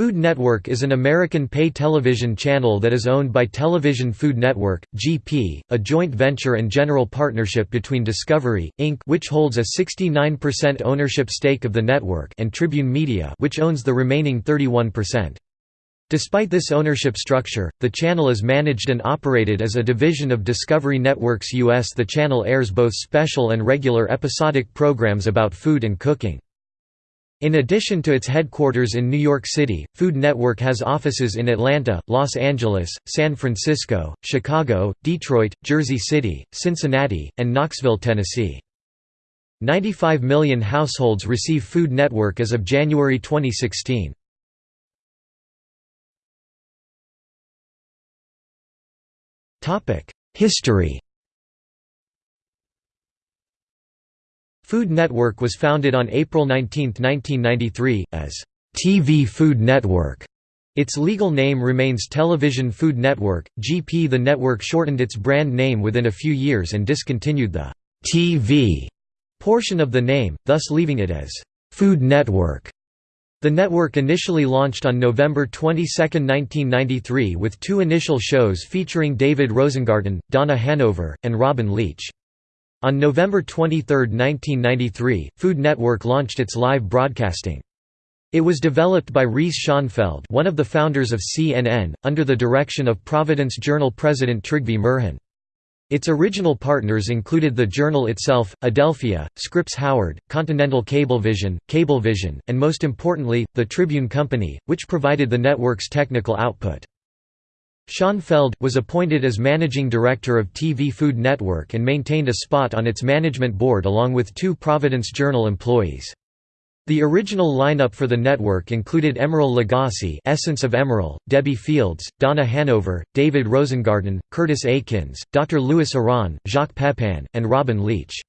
Food Network is an American pay television channel that is owned by Television Food Network (GP), a joint venture and general partnership between Discovery Inc., which holds a 69% ownership stake of the network, and Tribune Media, which owns the remaining 31%. Despite this ownership structure, the channel is managed and operated as a division of Discovery Networks US. The channel airs both special and regular episodic programs about food and cooking. In addition to its headquarters in New York City, Food Network has offices in Atlanta, Los Angeles, San Francisco, Chicago, Detroit, Jersey City, Cincinnati, and Knoxville, Tennessee. 95 million households receive Food Network as of January 2016. History Food Network was founded on April 19, 1993, as TV Food Network. Its legal name remains Television Food Network. GP The network shortened its brand name within a few years and discontinued the TV portion of the name, thus leaving it as Food Network. The network initially launched on November 22, 1993 with two initial shows featuring David Rosengarten, Donna Hanover, and Robin Leach. On November 23, 1993, Food Network launched its live broadcasting. It was developed by Reese Schonfeld one of the founders of CNN, under the direction of Providence Journal president Trygve Myhren. Its original partners included the Journal itself, Adelphia, Scripps Howard, Continental Cablevision, Cablevision, and most importantly, the Tribune Company, which provided the network's technical output. Schonfeld, was appointed as managing director of TV Food Network and maintained a spot on its management board along with two Providence Journal employees. The original lineup for the network included Emeril Lagasse Essence of Emeril, Debbie Fields, Donna Hanover, David Rosengarten, Curtis Aikens, Dr. Louis Aronne, Jacques Pepin, and Robin Leach.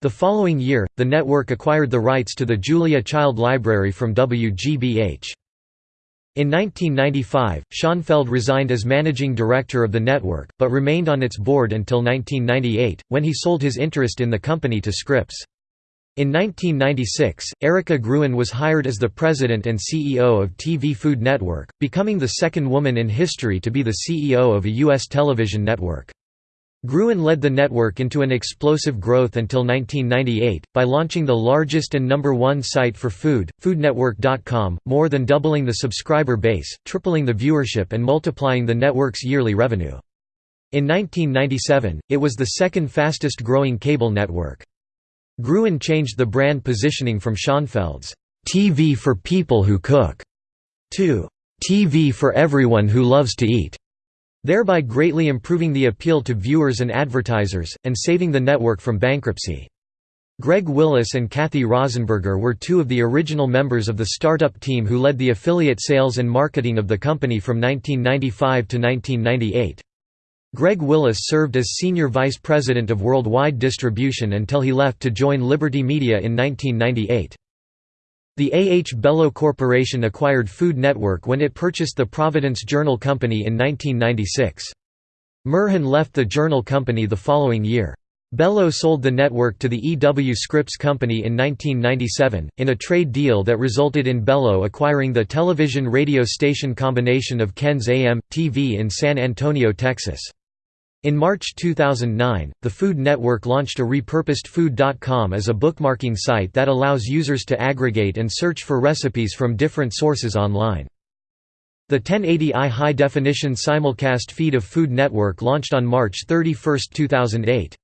The following year, the network acquired the rights to the Julia Child Library from WGBH. In 1995, Schonfeld resigned as managing director of the network, but remained on its board until 1998, when he sold his interest in the company to Scripps. In 1996, Erica Gruen was hired as the president and CEO of TV Food Network, becoming the second woman in history to be the CEO of a U.S. television network. Gruen led the network into an explosive growth until 1998, by launching the largest and number one site for food, foodnetwork.com, more than doubling the subscriber base, tripling the viewership and multiplying the network's yearly revenue. In 1997, it was the second fastest growing cable network. Gruen changed the brand positioning from Schonfeld's TV for people who cook to TV for everyone who loves to eat thereby greatly improving the appeal to viewers and advertisers, and saving the network from bankruptcy. Greg Willis and Kathy Rosenberger were two of the original members of the startup team who led the affiliate sales and marketing of the company from 1995 to 1998. Greg Willis served as Senior Vice President of Worldwide Distribution until he left to join Liberty Media in 1998. The A. H. Belo Corporation acquired Food Network when it purchased the Providence Journal Company in 1996. Myhren left the Journal Company the following year. Belo sold the network to the E. W. Scripps Company in 1997, in a trade deal that resulted in Belo acquiring the television radio station combination of Ken's AM, TV in San Antonio, Texas. In March 2009, the Food Network launched a repurposed Food.com as a bookmarking site that allows users to aggregate and search for recipes from different sources online. The 1080i high-definition simulcast feed of Food Network launched on March 31, 2008.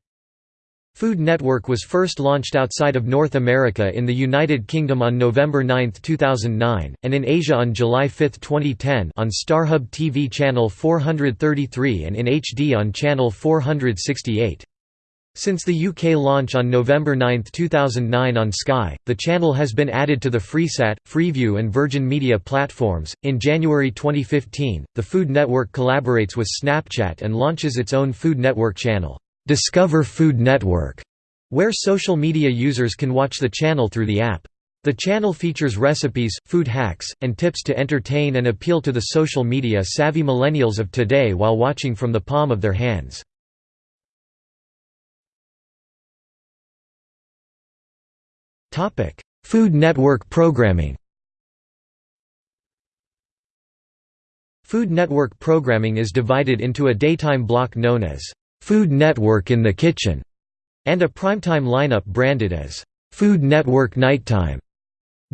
Food Network was first launched outside of North America in the United Kingdom on November 9, 2009, and in Asia on July 5, 2010 on StarHub TV channel 433 and in HD on channel 468. Since the UK launch on November 9, 2009 on Sky, the channel has been added to the Freesat, Freeview and Virgin Media platforms. In January 2015, the Food Network collaborates with Snapchat and launches its own Food Network channel. Discover Food Network, where social media users can watch the channel through the app. The channel features recipes, food hacks, and tips to entertain and appeal to the social media savvy millennials of today while watching from the palm of their hands. Food Network programming Food Network programming is divided into a daytime block known as Food Network in the Kitchen and a primetime lineup branded as Food Network Nighttime.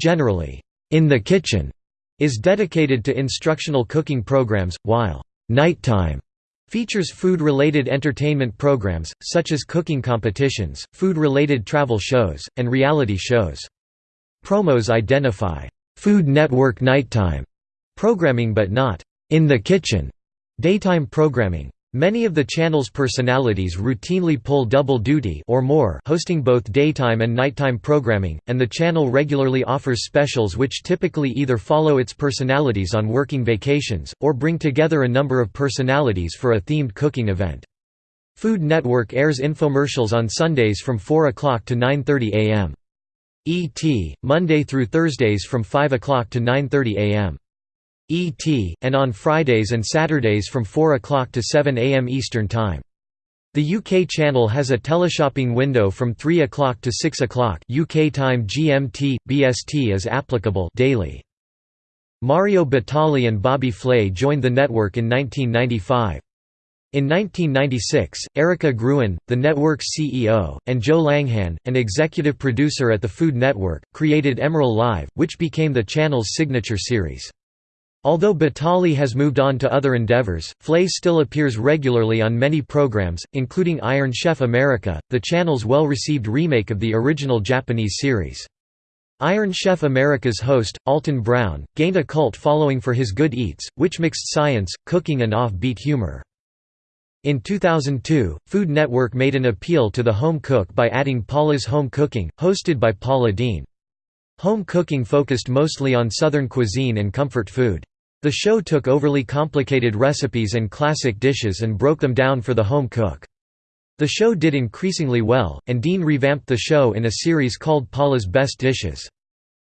Generally, In the Kitchen is dedicated to instructional cooking programs, while Nighttime features food-related entertainment programs, such as cooking competitions, food-related travel shows, and reality shows. Promos identify Food Network Nighttime programming but not in the kitchen daytime programming. Many of the channel's personalities routinely pull double duty or more hosting both daytime and nighttime programming, and the channel regularly offers specials which typically either follow its personalities on working vacations, or bring together a number of personalities for a themed cooking event. Food Network airs infomercials on Sundays from 4 o'clock to 9.30 am. ET, Monday through Thursdays from 5 o'clock to 9.30 am. ET, and on Fridays and Saturdays from 4 o'clock to 7 am Eastern Time. The UK channel has a teleshopping window from 3 o'clock to 6 o'clock UK time GMT, BST is applicable daily. Mario Batali and Bobby Flay joined the network in 1995. In 1996, Erica Gruen, the network's CEO, and Joe Langhan, an executive producer at the Food Network, created Emeril Live, which became the channel's signature series. Although Batali has moved on to other endeavors, Flay still appears regularly on many programs, including Iron Chef America, the channel's well-received remake of the original Japanese series. Iron Chef America's host, Alton Brown, gained a cult following for his good eats, which mixed science, cooking and off-beat humor. In 2002, Food Network made an appeal to the home cook by adding Paula's Home Cooking, hosted by Paula Deen. Home cooking focused mostly on Southern cuisine and comfort food. The show took overly complicated recipes and classic dishes and broke them down for the home cook. The show did increasingly well, and Deen revamped the show in a series called Paula's Best Dishes.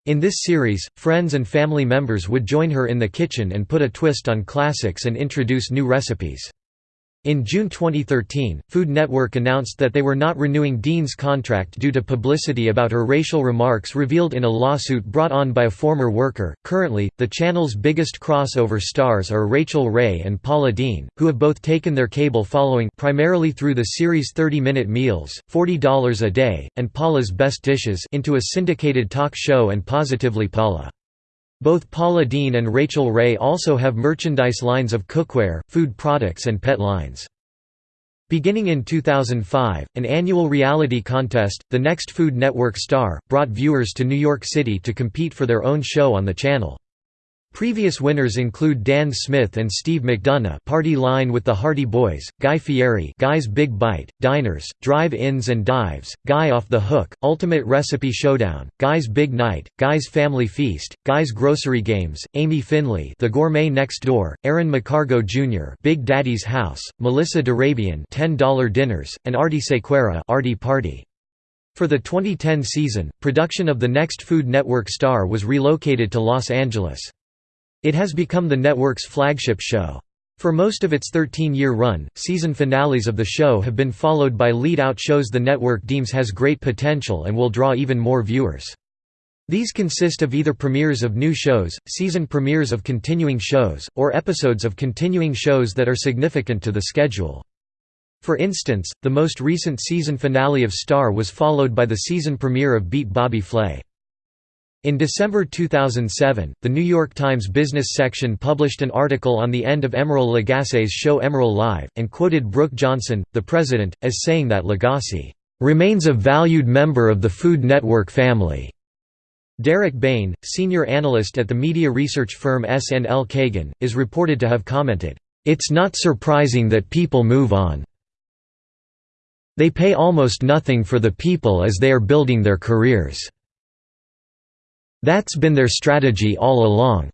In this series, friends and family members would join her in the kitchen and put a twist on classics and introduce new recipes. In June 2013, Food Network announced that they were not renewing Deen's contract due to publicity about her racial remarks revealed in a lawsuit brought on by a former worker. Currently, the channel's biggest crossover stars are Rachael Ray and Paula Deen, who have both taken their cable following primarily through the series 30 Minute Meals, $40 a day, and Paula's Best Dishes into a syndicated talk show and Positively Paula. Both Paula Deen and Rachael Ray also have merchandise lines of cookware, food products and pet lines. Beginning in 2005, an annual reality contest, The Next Food Network Star, brought viewers to New York City to compete for their own show on the channel. Previous winners include Dan Smith and Steve McDonough Party Line with the Hardy Boys, Guy Fieri Guy's Big Bite, Diners, Drive-Ins and Dives, Guy Off the Hook, Ultimate Recipe Showdown, Guy's Big Night, Guy's Family Feast, Guy's Grocery Games, Amy Finley The Gourmet Next Door, Aaron McCargo Jr. Big Daddy's House, Melissa d'Arabian $10 Dinners, and Aarti Sequeira Aarti Party. For the 2010 season, production of the next Food Network star was relocated to Los Angeles. It has become the network's flagship show. For most of its 13-year run, season finales of the show have been followed by lead-out shows the network deems has great potential and will draw even more viewers. These consist of either premieres of new shows, season premieres of continuing shows, or episodes of continuing shows that are significant to the schedule. For instance, the most recent season finale of Star was followed by the season premiere of Beat Bobby Flay. In December 2007, the New York Times business section published an article on the end of Emeril Lagasse's show Emeril Live, and quoted Brooke Johnson, the president, as saying that Lagasse, "...remains a valued member of the Food Network family." Derek Baine, senior analyst at the media research firm SNL Kagan, is reported to have commented, "...it's not surprising that people move on. They pay almost nothing for the people as they are building their careers." That's been their strategy all along.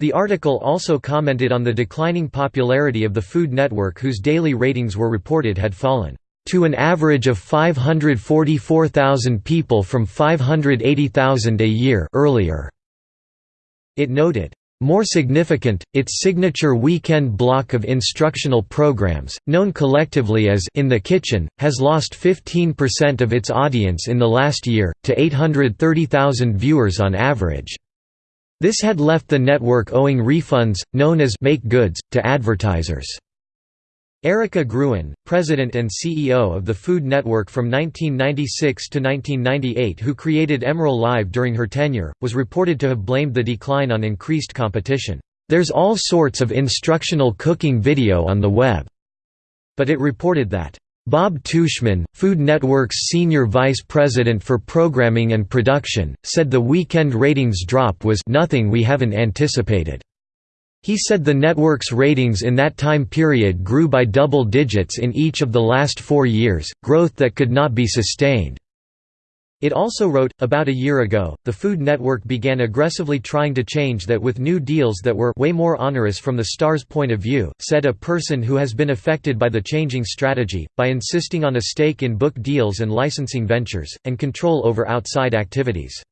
The article also commented on the declining popularity of the Food Network whose daily ratings were reported had fallen to an average of 544,000 people from 580,000 a year earlier. It noted, more significant, its signature weekend block of instructional programs, known collectively as In the Kitchen, has lost 15% of its audience in the last year, to 830,000 viewers on average. This had left the network owing refunds, known as «make goods», to advertisers. Erica Gruen, president and CEO of the Food Network from 1996 to 1998 who created Emeril Live during her tenure, was reported to have blamed the decline on increased competition. There's all sorts of instructional cooking video on the web. But it reported that Bob Tuschman, Food Network's senior vice president for programming and production, said the weekend ratings drop was nothing we haven't anticipated. He said the network's ratings in that time period grew by double digits in each of the last four years, growth that could not be sustained. It also wrote, about a year ago, the Food Network began aggressively trying to change that with new deals that were way more onerous from the star's point of view, said a person who has been affected by the changing strategy, by insisting on a stake in book deals and licensing ventures, and control over outside activities.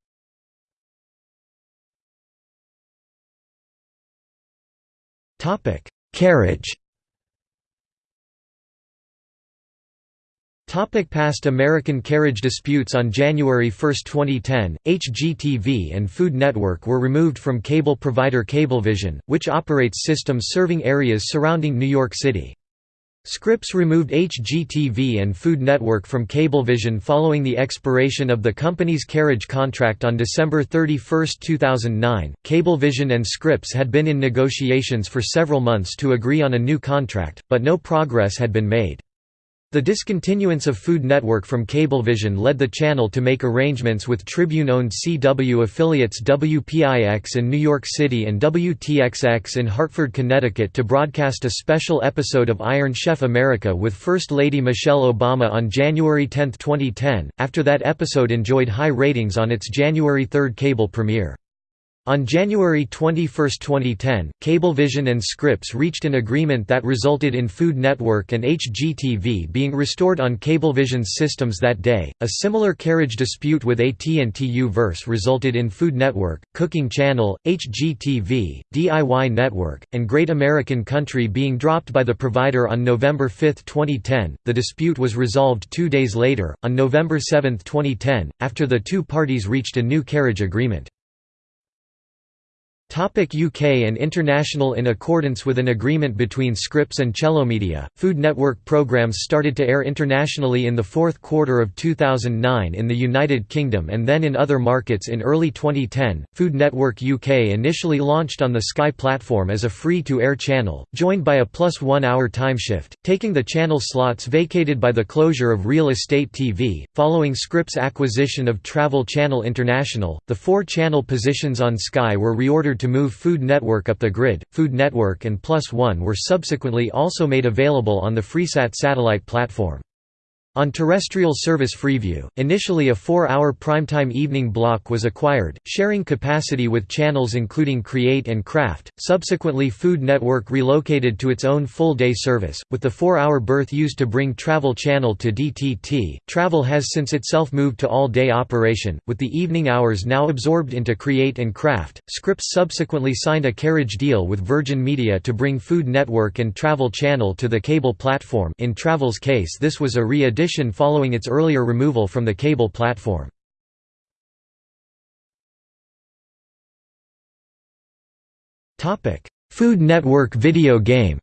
Carriage Topic past American carriage disputes On January 1, 2010, HGTV and Food Network were removed from cable provider Cablevision, which operates systems serving areas surrounding New York City. Scripps removed HGTV and Food Network from Cablevision following the expiration of the company's carriage contract on December 31, 2009. Cablevision and Scripps had been in negotiations for several months to agree on a new contract, but no progress had been made. The discontinuance of Food Network from Cablevision led the channel to make arrangements with Tribune-owned CW affiliates WPIX in New York City and WTXX in Hartford, Connecticut to broadcast a special episode of Iron Chef America with First Lady Michelle Obama on January 10, 2010, after that episode enjoyed high ratings on its January 3 cable premiere. On January 21, 2010, Cablevision and Scripps reached an agreement that resulted in Food Network and HGTV being restored on Cablevision's systems that day. A similar carriage dispute with AT&T U-verse resulted in Food Network, Cooking Channel, HGTV, DIY Network, and Great American Country being dropped by the provider on November 5, 2010. The dispute was resolved 2 days later, on November 7, 2010, after the two parties reached a new carriage agreement. UK and international In accordance with an agreement between Scripps and Media, Food Network programmes started to air internationally in the fourth quarter of 2009 in the United Kingdom and then in other markets in early 2010. Food Network UK initially launched on the Sky platform as a free-to-air channel, joined by a plus one hour timeshift, taking the channel slots vacated by the closure of Real Estate TV. Following Scripps' acquisition of Travel Channel International, the four channel positions on Sky were reordered to move Food Network up the grid. Food Network and Plus One were subsequently also made available on the Freesat satellite platform. On terrestrial service Freeview, initially a four-hour primetime evening block was acquired, sharing capacity with channels including Create and Craft. Subsequently Food Network relocated to its own full-day service, with the four-hour berth used to bring Travel Channel to DTT. Travel has since itself moved to all-day operation, with the evening hours now absorbed into Create and Craft. Scripps subsequently signed a carriage deal with Virgin Media to bring Food Network and Travel Channel to the cable platform in Travel's case this was a re following its earlier removal from the cable platform. Food Network video game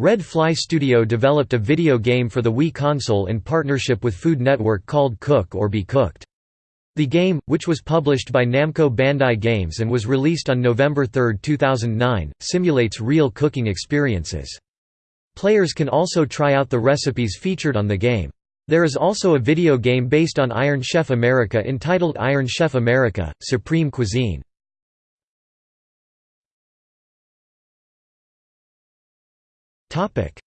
Red Fly Studio developed a video game for the Wii console in partnership with Food Network called Cook or Be Cooked. The game, which was published by Namco Bandai Games and was released on November 3, 2009, simulates real cooking experiences. Players can also try out the recipes featured on the game. There is also a video game based on Iron Chef America entitled Iron Chef America – Supreme Cuisine.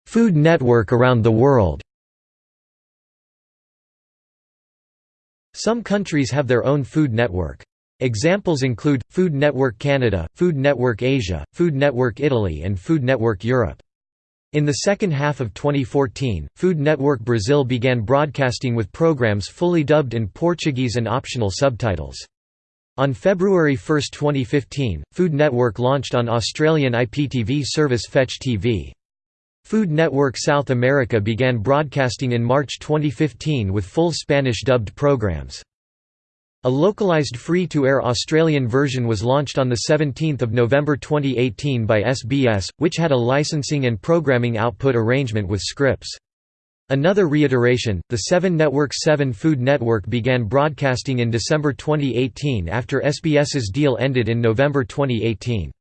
Food Network around the world Some countries have their own food network. Examples include, Food Network Canada, Food Network Asia, Food Network Italy and Food Network Europe. In the second half of 2014, Food Network Brazil began broadcasting with programs fully dubbed in Portuguese and optional subtitles. On February 1, 2015, Food Network launched on Australian IPTV service Fetch TV. Food Network South America began broadcasting in March 2015 with full Spanish dubbed programs. A localized free-to-air Australian version was launched on 17 November 2018 by SBS, which had a licensing and programming output arrangement with Scripps. Another reiteration, the 7 Network 7 Food Network began broadcasting in December 2018 after SBS's deal ended in November 2018.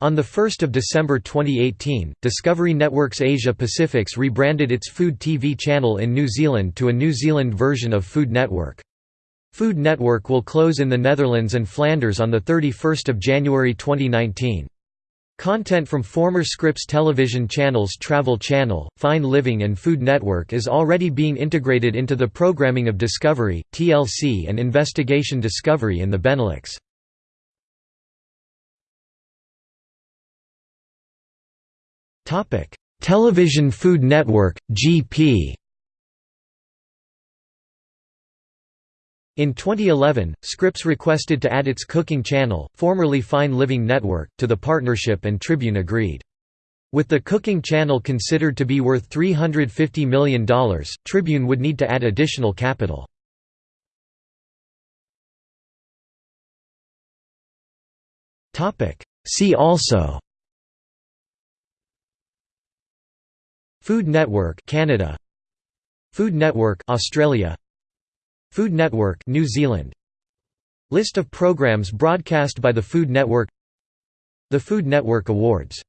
On 1 December 2018, Discovery Networks Asia Pacific's rebranded its Food TV channel in New Zealand to a New Zealand version of Food Network. Food Network will close in the Netherlands and Flanders on 31 January 2019. Content from former Scripps television channels Travel Channel, Fine Living and Food Network is already being integrated into the programming of Discovery, TLC and Investigation Discovery in the Benelux. Television Food Network, GP In 2011, Scripps requested to add its cooking channel, formerly Fine Living Network, to the partnership and Tribune agreed. With the cooking channel considered to be worth $350 million, Tribune would need to add additional capital. See also Food Network Canada Food Network Australia Food Network New Zealand. List of programs broadcast by the Food Network. The Food Network Awards